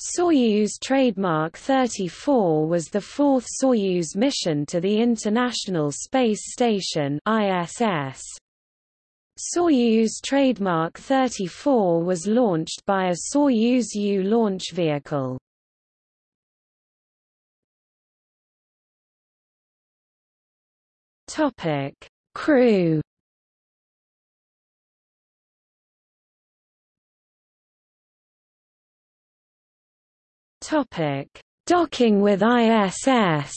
Soyuz trademark 34 was the fourth Soyuz mission to the International Space Station ISS. Soyuz trademark 34 was launched by a Soyuz U launch vehicle. Topic: Crew. Topic: Docking with ISS.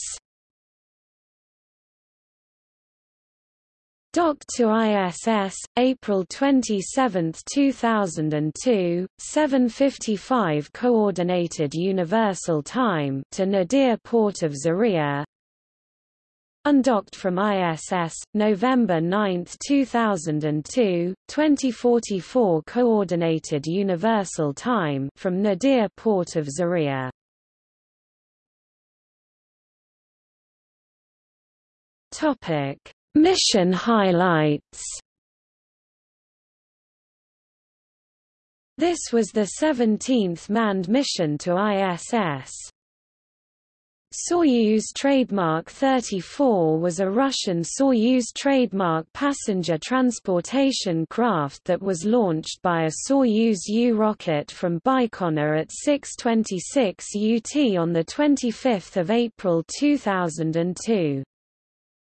Docked to ISS, April 27, 2002, 7:55 Coordinated Universal Time to Nadir Port of Zarya. Undocked from ISS, November 9, 2002, 2044 Coordinated Universal Time from Nadir Port of Zarya. Topic: Mission highlights. This was the 17th manned mission to ISS. Soyuz trademark 34 was a Russian Soyuz trademark passenger transportation craft that was launched by a Soyuz U rocket from Baikonur at 6:26 UT on the 25th of April 2002.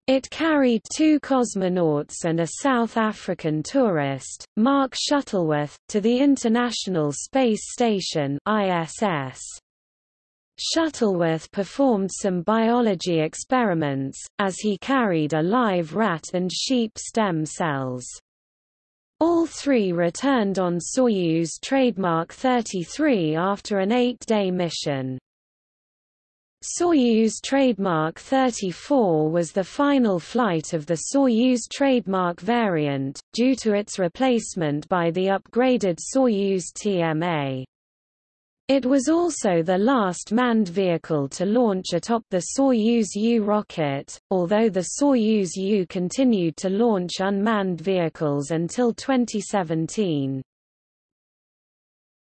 It carried two cosmonauts and a South African tourist, Mark Shuttleworth, to the International Space Station ISS. Shuttleworth performed some biology experiments, as he carried a live rat and sheep stem cells. All three returned on Soyuz trademark 33 after an eight-day mission. Soyuz trademark 34 was the final flight of the Soyuz trademark variant, due to its replacement by the upgraded Soyuz TMA. It was also the last manned vehicle to launch atop the Soyuz U rocket, although the Soyuz U continued to launch unmanned vehicles until 2017.